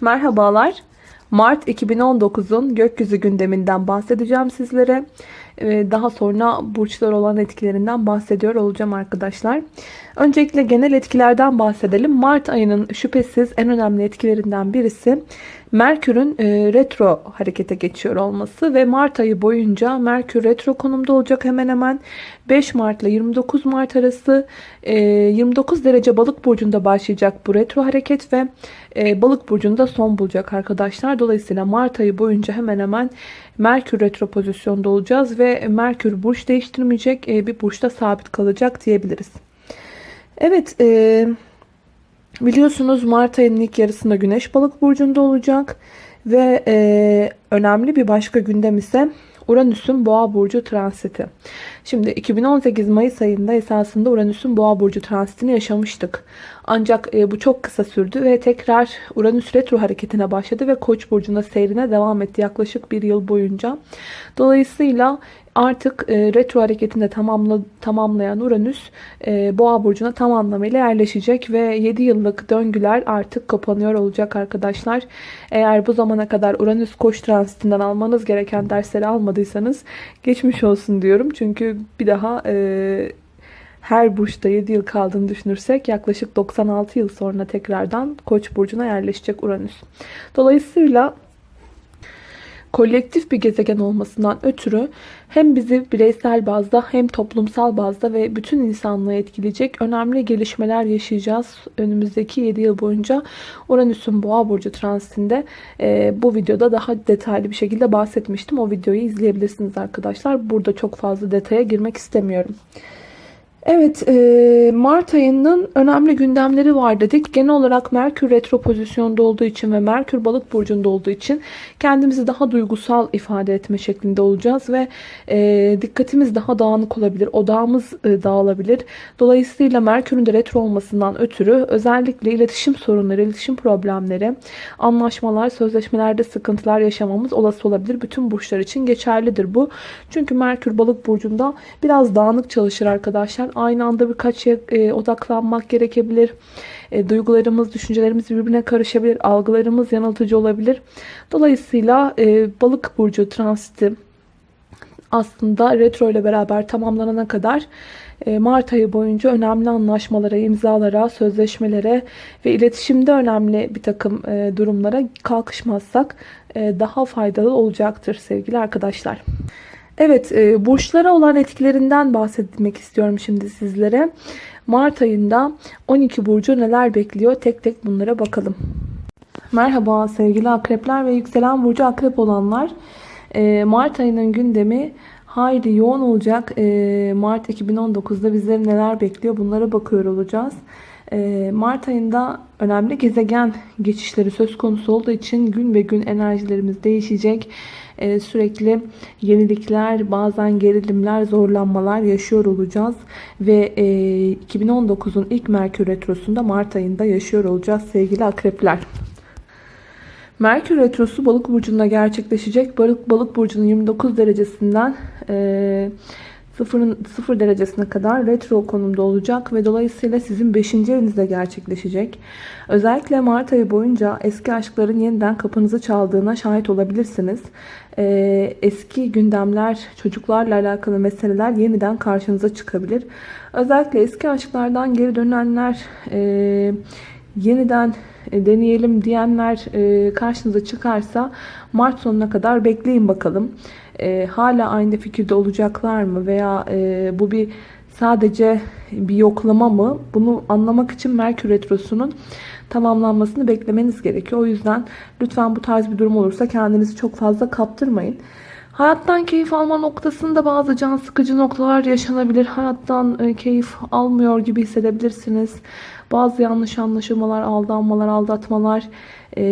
Merhabalar. Mart 2019'un gökyüzü gündeminden bahsedeceğim sizlere. Ee, Daha sonra burçlar olan etkilerinden bahsediyor olacağım arkadaşlar. Öncelikle genel etkilerden bahsedelim. Mart ayının şüphesiz en önemli etkilerinden birisi Merkür'ün e, retro harekete geçiyor olması ve Mart ayı boyunca Merkür retro konumda olacak hemen hemen 5 Mart ile 29 Mart arası e, 29 derece balık burcunda başlayacak bu retro hareket ve e, balık burcunda son bulacak arkadaşlar. Dolayısıyla Mart ayı boyunca hemen hemen Merkür retro pozisyonda olacağız ve Merkür burç değiştirmeyecek e, bir burçta sabit kalacak diyebiliriz. Evet e, biliyorsunuz Mart ayının ilk yarısında Güneş balık burcunda olacak ve e, önemli bir başka gündem ise Uranüs'ün Boğa burcu transiti. Şimdi 2018 Mayıs ayında esasında Uranüs'ün Boğa burcu transitini yaşamıştık. Ancak e, bu çok kısa sürdü ve tekrar Uranüs retro hareketine başladı ve Koç burcunda seyrine devam etti yaklaşık bir yıl boyunca. Dolayısıyla artık e, retro hareketinde tamamla, tamamlayan Uranüs e, Boğa burcuna tam anlamıyla yerleşecek ve 7 yıllık döngüler artık kapanıyor olacak arkadaşlar. Eğer bu zamana kadar Uranüs Koç transitinden almanız gereken dersleri almadıysanız geçmiş olsun diyorum. Çünkü bir daha e, her burçta 7 yıl kaldığını düşünürsek yaklaşık 96 yıl sonra tekrardan Koç burcuna yerleşecek Uranüs. Dolayısıyla kolektif bir gezegen olmasından ötürü hem bizi bireysel bazda hem toplumsal bazda ve bütün insanlığı etkileyecek önemli gelişmeler yaşayacağız. Önümüzdeki 7 yıl boyunca Uranüs'ün Boğa burcu transitinde e, bu videoda daha detaylı bir şekilde bahsetmiştim. O videoyu izleyebilirsiniz arkadaşlar. Burada çok fazla detaya girmek istemiyorum. Evet, e, Mart ayının önemli gündemleri var dedik. Genel olarak Merkür retro pozisyonda olduğu için ve Merkür balık burcunda olduğu için kendimizi daha duygusal ifade etme şeklinde olacağız ve e, dikkatimiz daha dağınık olabilir, odağımız e, dağılabilir. Dolayısıyla Merkür'ün de retro olmasından ötürü özellikle iletişim sorunları, iletişim problemleri, anlaşmalar, sözleşmelerde sıkıntılar yaşamamız olası olabilir. Bütün burçlar için geçerlidir bu. Çünkü Merkür balık burcunda biraz dağınık çalışır arkadaşlar aynı anda birkaç şeye e, odaklanmak gerekebilir. E, duygularımız, düşüncelerimiz birbirine karışabilir. Algılarımız yanıltıcı olabilir. Dolayısıyla e, balık burcu transiti aslında retro ile beraber tamamlanana kadar e, Mart ayı boyunca önemli anlaşmalara, imzalara, sözleşmelere ve iletişimde önemli bir takım e, durumlara kalkışmazsak e, daha faydalı olacaktır sevgili arkadaşlar. Evet, e, burçlara olan etkilerinden bahsetmek istiyorum şimdi sizlere. Mart ayında 12 burcu neler bekliyor? Tek tek bunlara bakalım. Merhaba sevgili akrepler ve yükselen burcu akrep olanlar. E, Mart ayının gündemi hayli yoğun olacak. E, Mart 2019'da bizleri neler bekliyor? Bunlara bakıyor olacağız. E, Mart ayında önemli gezegen geçişleri söz konusu olduğu için gün ve gün enerjilerimiz değişecek. Ee, sürekli yenilikler, bazen gerilimler, zorlanmalar yaşıyor olacağız. Ve 2019'un e, ilk Merkür Retrosu'nda Mart ayında yaşıyor olacağız sevgili akrepler. Merkür Retrosu balık burcunda gerçekleşecek. Balık, balık burcunun 29 derecesinden e, 0, 0 derecesine kadar retro konumda olacak ve dolayısıyla sizin 5. evinizde gerçekleşecek. Özellikle Mart ayı boyunca eski aşkların yeniden kapınızı çaldığına şahit olabilirsiniz. Ee, eski gündemler, çocuklarla alakalı meseleler yeniden karşınıza çıkabilir. Özellikle eski aşklardan geri dönenler, e, yeniden e, deneyelim diyenler e, karşınıza çıkarsa Mart sonuna kadar bekleyin bakalım e, hala aynı fikirde olacaklar mı veya e, bu bir sadece bir yoklama mı? Bunu anlamak için Merkür Retrosu'nun tamamlanmasını beklemeniz gerekiyor. O yüzden lütfen bu tarz bir durum olursa kendinizi çok fazla kaptırmayın. Hayattan keyif alma noktasında bazı can sıkıcı noktalar yaşanabilir. Hayattan e, keyif almıyor gibi hissedebilirsiniz. Bazı yanlış anlaşılmalar, aldanmalar, aldatmalar, e,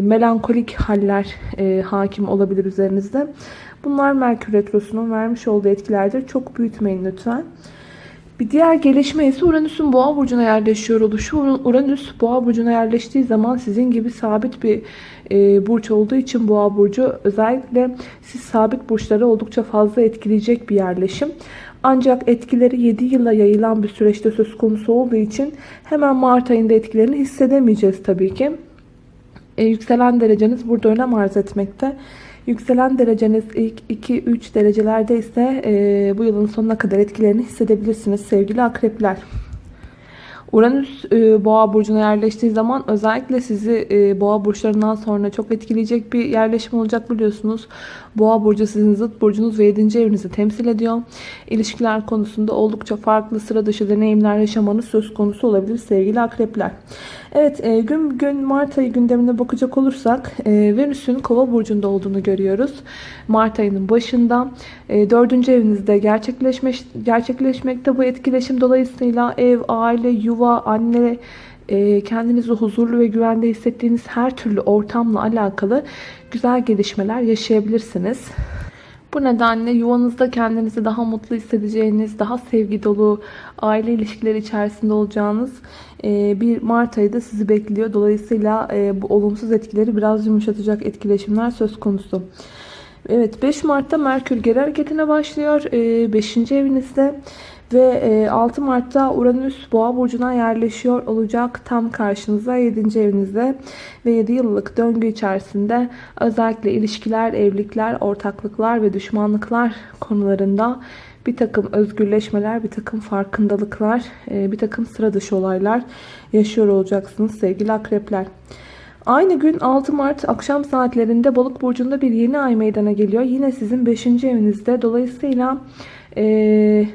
melankolik haller e, hakim olabilir üzerinizde. Bunlar Merkür Retrosu'nun vermiş olduğu etkilerdir. Çok büyütmeyin lütfen. Bir diğer gelişme ise Uranüs'ün boğa burcuna yerleşiyor oluşu. Uranüs boğa burcuna yerleştiği zaman sizin gibi sabit bir e, burç olduğu için boğa burcu özellikle siz sabit burçları oldukça fazla etkileyecek bir yerleşim. Ancak etkileri 7 yıla yayılan bir süreçte söz konusu olduğu için hemen Mart ayında etkilerini hissedemeyeceğiz tabii ki. E, yükselen dereceniz burada önem arz etmekte. Yükselen dereceniz ilk 2-3 derecelerde ise e, bu yılın sonuna kadar etkilerini hissedebilirsiniz sevgili akrepler. Uranüs e, boğa burcuna yerleştiği zaman özellikle sizi e, boğa burçlarından sonra çok etkileyecek bir yerleşim olacak biliyorsunuz. Boğa burcu sizin zıt burcunuz ve 7. evinizi temsil ediyor. İlişkiler konusunda oldukça farklı sıra dışı deneyimler yaşamanız söz konusu olabilir sevgili akrepler. Evet e, gün gün Mart ayı gündemine bakacak olursak e, Venüs'ün kova burcunda olduğunu görüyoruz. Mart ayının başında e, 4. evinizde gerçekleşmek, gerçekleşmekte bu etkileşim dolayısıyla ev, aile, yuva, anne, e, kendinizi huzurlu ve güvende hissettiğiniz her türlü ortamla alakalı güzel gelişmeler yaşayabilirsiniz. Bu nedenle yuvanızda kendinizi daha mutlu hissedeceğiniz, daha sevgi dolu aile ilişkileri içerisinde olacağınız e, bir Mart ayı da sizi bekliyor. Dolayısıyla e, bu olumsuz etkileri biraz yumuşatacak etkileşimler söz konusu. Evet 5 Mart'ta Merkür geri hareketine başlıyor. 5. E, evinizde ve 6 Mart'ta Uranüs Boğa burcuna yerleşiyor olacak tam karşınıza 7. evinizde ve 7 yıllık döngü içerisinde özellikle ilişkiler, evlilikler, ortaklıklar ve düşmanlıklar konularında bir takım özgürleşmeler, bir takım farkındalıklar, e, bir takım sıra dışı olaylar yaşıyor olacaksınız sevgili akrepler. Aynı gün 6 Mart akşam saatlerinde Balık burcunda bir yeni ay meydana geliyor. Yine sizin 5. evinizde. Dolayısıyla e,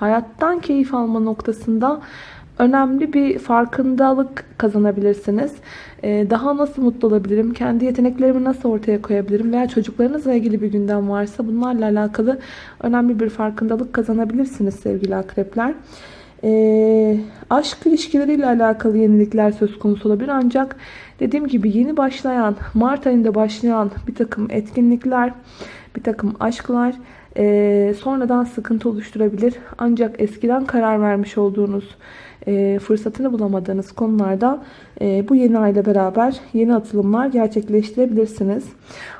hayattan keyif alma noktasında önemli bir farkındalık kazanabilirsiniz. Ee, daha nasıl mutlu olabilirim? Kendi yeteneklerimi nasıl ortaya koyabilirim? Veya çocuklarınızla ilgili bir gündem varsa bunlarla alakalı önemli bir farkındalık kazanabilirsiniz sevgili akrepler. E, aşk ilişkileriyle alakalı yenilikler söz konusu olabilir. Ancak dediğim gibi yeni başlayan, Mart ayında başlayan bir takım etkinlikler, bir takım aşklar e, sonradan sıkıntı oluşturabilir. Ancak eskiden karar vermiş olduğunuz e, fırsatını bulamadığınız konularda e, bu yeni ayla beraber yeni atılımlar gerçekleştirebilirsiniz.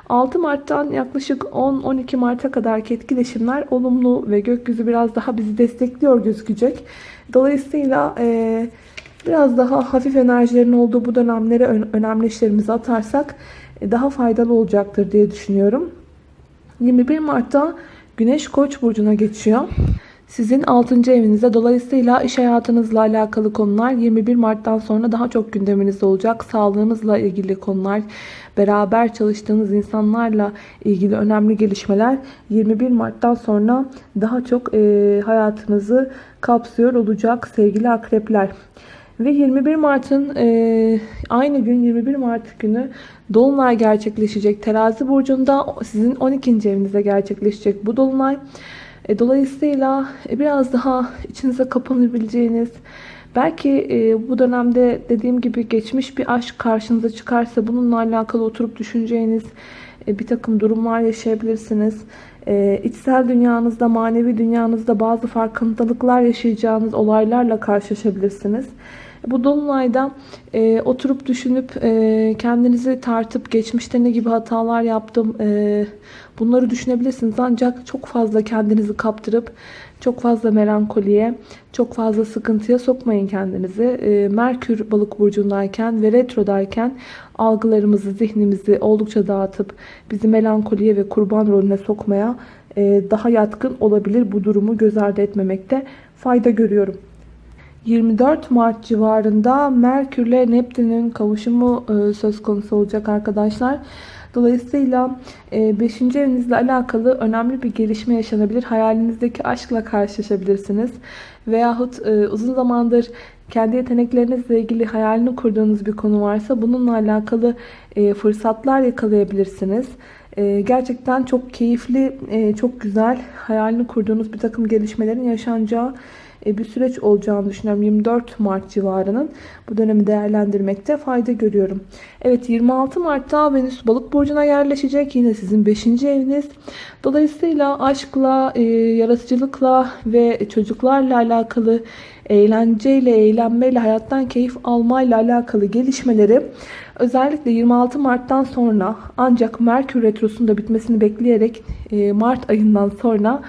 6 Mart'tan yaklaşık 10-12 Mart'a kadar etkileşimler olumlu ve gökyüzü biraz daha bizi destekliyor gözükecek. Dolayısıyla e, biraz daha hafif enerjilerin olduğu bu dönemlere önemli işlerimizi atarsak e, daha faydalı olacaktır diye düşünüyorum. 21 Mart'ta Güneş Koç burcuna geçiyor. Sizin 6. evinizde dolayısıyla iş hayatınızla alakalı konular 21 Mart'tan sonra daha çok gündeminizde olacak. Sağlığınızla ilgili konular, beraber çalıştığınız insanlarla ilgili önemli gelişmeler 21 Mart'tan sonra daha çok hayatınızı kapsıyor olacak sevgili akrepler. Ve 21 Mart'ın e, aynı gün 21 Mart günü Dolunay gerçekleşecek. Terazi burcunda sizin 12. evinizde gerçekleşecek bu Dolunay. E, dolayısıyla e, biraz daha içinize kapanabileceğiniz, belki e, bu dönemde dediğim gibi geçmiş bir aşk karşınıza çıkarsa bununla alakalı oturup düşüneceğiniz bir takım durumlar yaşayabilirsiniz. İçsel dünyanızda, manevi dünyanızda bazı farkındalıklar yaşayacağınız olaylarla karşılaşabilirsiniz. Bu dolunayda e, oturup düşünüp e, kendinizi tartıp geçmişte ne gibi hatalar yaptım e, bunları düşünebilirsiniz. Ancak çok fazla kendinizi kaptırıp çok fazla melankoliye, çok fazla sıkıntıya sokmayın kendinizi. E, Merkür balık burcundayken ve retrodayken algılarımızı, zihnimizi oldukça dağıtıp bizi melankoliye ve kurban rolüne sokmaya e, daha yatkın olabilir. Bu durumu göz ardı etmemekte fayda görüyorum. 24 Mart civarında Merkür ile Neptün'ün kavuşumu e, söz konusu olacak arkadaşlar. Dolayısıyla 5. E, evinizle alakalı önemli bir gelişme yaşanabilir. Hayalinizdeki aşkla karşılaşabilirsiniz. Veyahut e, uzun zamandır kendi yeteneklerinizle ilgili hayalini kurduğunuz bir konu varsa bununla alakalı fırsatlar yakalayabilirsiniz. Gerçekten çok keyifli, çok güzel hayalini kurduğunuz bir takım gelişmelerin yaşanacağı bir süreç olacağını düşünüyorum. 24 Mart civarının bu dönemi değerlendirmekte fayda görüyorum. Evet 26 Mart'ta Venüs balık burcuna yerleşecek. Yine sizin 5. eviniz. Dolayısıyla aşkla, e, yaratıcılıkla ve çocuklarla alakalı eğlenceyle, eğlenmeyle, hayattan keyif almayla alakalı gelişmeleri özellikle 26 Mart'tan sonra ancak Merkür Retrosu'nun da bitmesini bekleyerek e, Mart ayından sonra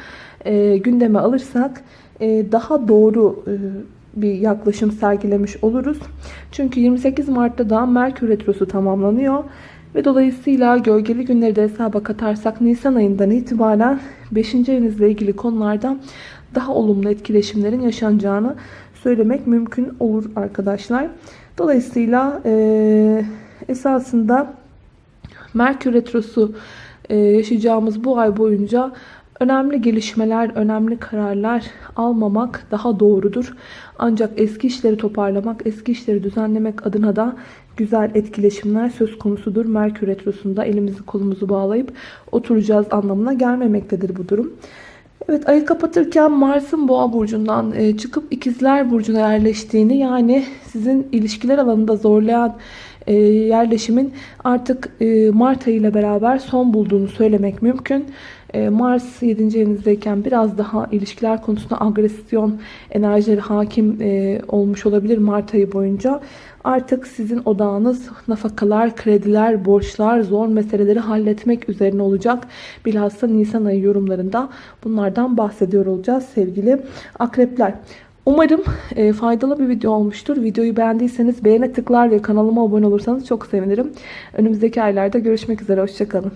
gündeme alırsak e, daha doğru e, bir yaklaşım sergilemiş oluruz. Çünkü 28 Mart'ta da Merkür Retrosu tamamlanıyor. Ve dolayısıyla gölgeli günleri de hesaba katarsak Nisan ayından itibaren 5. evinizle ilgili konularda daha olumlu etkileşimlerin yaşanacağını söylemek mümkün olur arkadaşlar. Dolayısıyla e, esasında Merkür Retrosu e, yaşayacağımız bu ay boyunca önemli gelişmeler, önemli kararlar almamak daha doğrudur. Ancak eski işleri toparlamak, eski işleri düzenlemek adına da güzel etkileşimler söz konusudur. Merkür Retrosu'nda elimizi kolumuzu bağlayıp oturacağız anlamına gelmemektedir bu durum. Evet ayı kapatırken Mars'ın boğa burcundan e, çıkıp ikizler burcuna yerleştiğini yani sizin ilişkiler alanında zorlayan e, yerleşimin artık e, Mart ayı ile beraber son bulduğunu söylemek mümkün. Mars 7. evinizdeyken biraz daha ilişkiler konusunda agresyon enerjileri hakim olmuş olabilir Mart ayı boyunca. Artık sizin odağınız nafakalar, krediler, borçlar, zor meseleleri halletmek üzerine olacak. Bilhassa Nisan ayı yorumlarında bunlardan bahsediyor olacağız sevgili akrepler. Umarım e, faydalı bir video olmuştur. Videoyu beğendiyseniz beğene tıklar ve kanalıma abone olursanız çok sevinirim. Önümüzdeki aylarda görüşmek üzere. Hoşçakalın.